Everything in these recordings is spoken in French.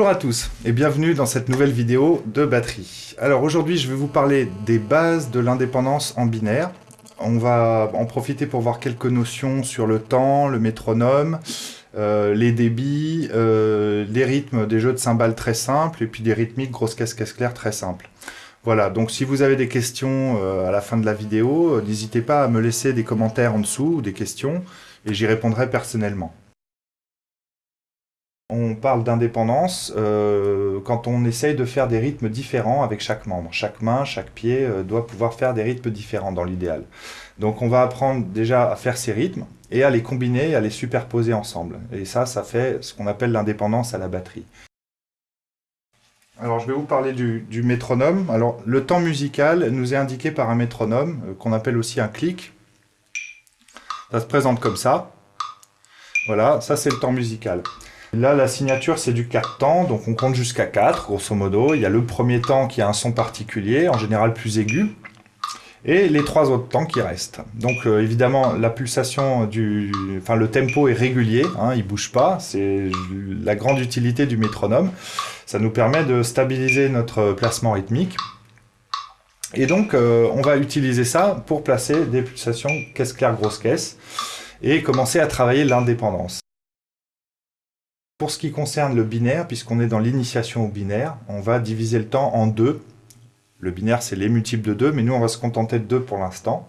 Bonjour à tous et bienvenue dans cette nouvelle vidéo de batterie. Alors aujourd'hui je vais vous parler des bases de l'indépendance en binaire. On va en profiter pour voir quelques notions sur le temps, le métronome, euh, les débits, euh, les rythmes des jeux de cymbales très simples et puis des rythmiques grosse caisse caisse claire très simples. Voilà, donc si vous avez des questions euh, à la fin de la vidéo, n'hésitez pas à me laisser des commentaires en dessous ou des questions et j'y répondrai personnellement. On parle d'indépendance euh, quand on essaye de faire des rythmes différents avec chaque membre. Chaque main, chaque pied euh, doit pouvoir faire des rythmes différents dans l'idéal. Donc on va apprendre déjà à faire ces rythmes et à les combiner, à les superposer ensemble. Et ça, ça fait ce qu'on appelle l'indépendance à la batterie. Alors je vais vous parler du, métronome. Alors le temps musical nous est indiqué par un métronome, euh, qu'on appelle aussi un clic. Ça se présente comme ça. Voilà, ça c'est le temps musical. Là, la signature, c'est du 4 temps, donc on compte jusqu'à 4, grosso modo. Il y a le premier temps qui a un son particulier, en général plus aigu, et les trois autres temps qui restent. Donc euh, évidemment, la pulsation du... Enfin, le tempo est régulier, hein, il bouge pas, c'est la grande utilité du métronome. Ça nous permet de stabiliser notre placement rythmique. Et donc, euh, on va utiliser ça pour placer des pulsations caisse claire, grosse caisse, et commencer à travailler l'indépendance. Pour ce qui concerne le binaire, puisqu'on est dans l'initiation au binaire, on va diviser le temps en deux. Le binaire, c'est les multiples de 2, mais nous, on va se contenter de 2 pour l'instant.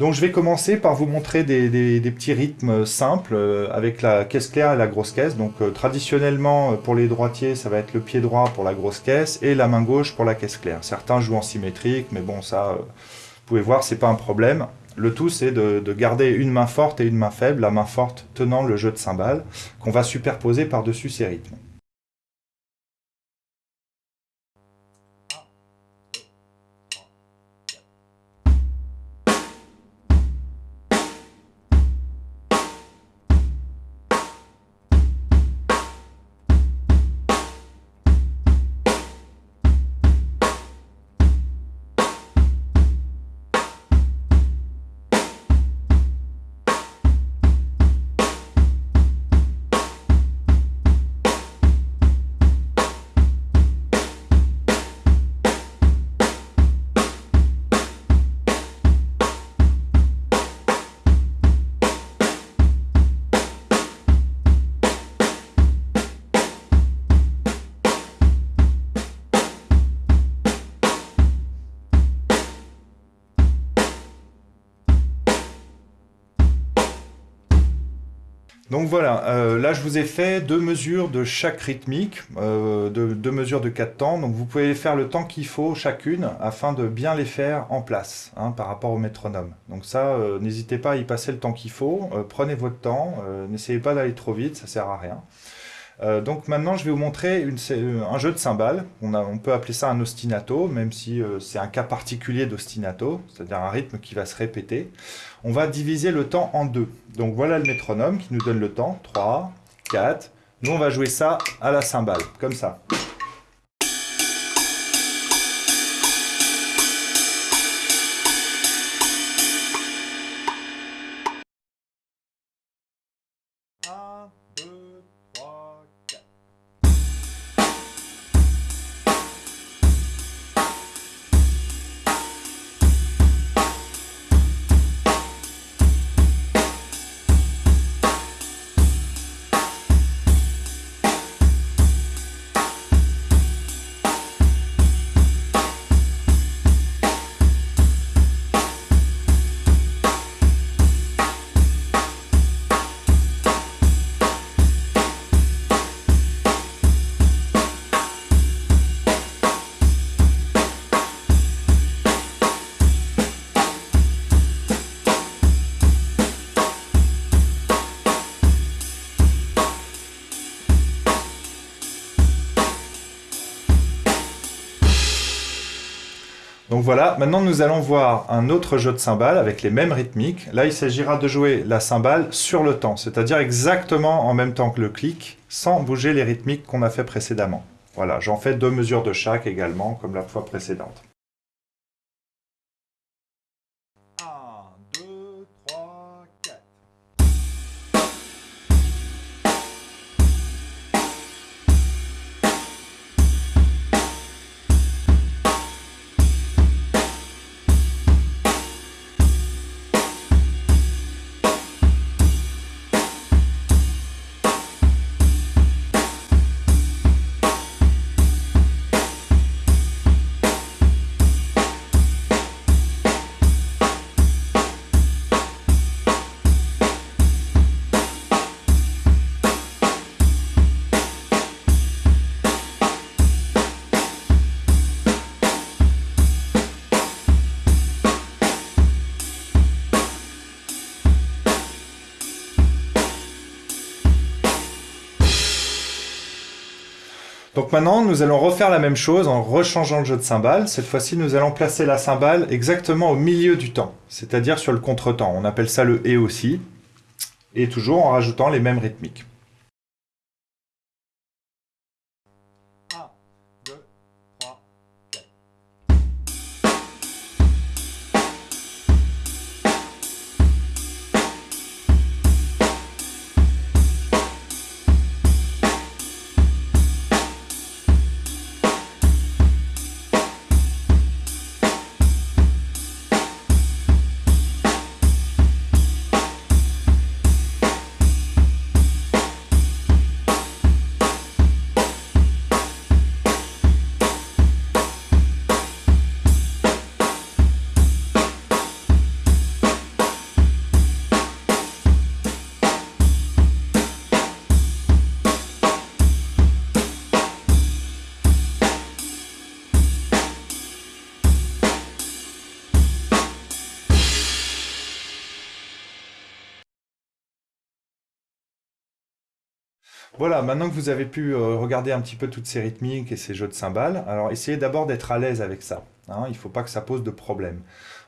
Donc je vais commencer par vous montrer des, petits rythmes simples euh, avec la caisse claire et la grosse caisse. Donc euh, traditionnellement, euh, pour les droitiers, ça va être le pied droit pour la grosse caisse et la main gauche pour la caisse claire. Certains jouent en symétrique, mais bon, ça, vous pouvez voir, c'est pas un problème. Le tout, c'est de, garder une main forte et une main faible, la main forte tenant le jeu de cymbales, qu'on va superposer par-dessus ces rythmes. Donc voilà, euh, là je vous ai fait deux mesures de chaque rythmique, euh, deux, mesures de quatre temps, donc vous pouvez faire le temps qu'il faut chacune afin de bien les faire en place hein, par rapport au métronome. Donc ça, euh, n'hésitez pas à y passer le temps qu'il faut, prenez votre temps, n'essayez pas d'aller trop vite, ça sert à rien. Euh, donc maintenant, je vais vous montrer euh, un jeu de cymbales. On, peut appeler ça un ostinato, même si euh, c'est un cas particulier d'ostinato, c'est-à-dire un rythme qui va se répéter. On va diviser le temps en deux. Donc voilà le métronome qui nous donne le temps. 3, 4. Nous, on va jouer ça à la cymbale, comme ça. Donc voilà, maintenant nous allons voir un autre jeu de cymbales avec les mêmes rythmiques. Là, il s'agira de jouer la cymbale sur le temps, c'est-à-dire exactement en même temps que le clic, sans bouger les rythmiques qu'on a fait précédemment. Voilà, j'en fais deux mesures de chaque également, comme la fois précédente. Donc maintenant, nous allons refaire la même chose en rechangeant le jeu de cymbales. Cette fois-ci, nous allons placer la cymbale exactement au milieu du temps, c'est-à-dire sur le contretemps. On appelle ça le « et » aussi, et toujours en rajoutant les mêmes rythmiques. Voilà, maintenant que vous avez pu euh, regarder un petit peu toutes ces rythmiques et ces jeux de cymbales, alors essayez d'abord d'être à l'aise avec ça. Hein, il ne faut pas que ça pose de problème.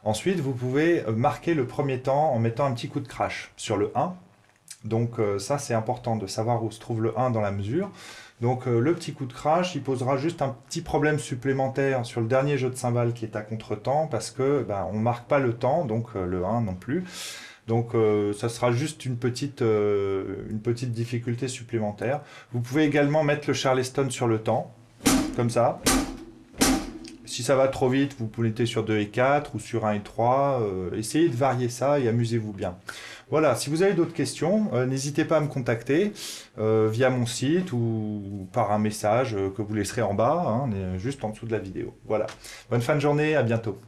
Ensuite, vous pouvez euh, marquer le premier temps en mettant un petit coup de crash sur le 1. Donc euh, ça, c'est important de savoir où se trouve le 1 dans la mesure. Donc le petit coup de crash, il posera juste un petit problème supplémentaire sur le dernier jeu de cymbales qui est à contre-temps parce que ben, on ne marque pas le temps, donc le 1 non plus. Donc euh, ça sera juste une petite, euh, une petite difficulté supplémentaire. Vous pouvez également mettre le Charleston sur le temps, comme ça. Si ça va trop vite, vous pouvez être sur 2 et 4 ou sur 1 et 3. Euh, essayez de varier ça et amusez-vous bien. Voilà, si vous avez d'autres questions, n'hésitez pas à me contacter via mon site ou par un message que vous laisserez en bas, hein, juste en dessous de la vidéo. Voilà. Bonne fin de journée, à bientôt.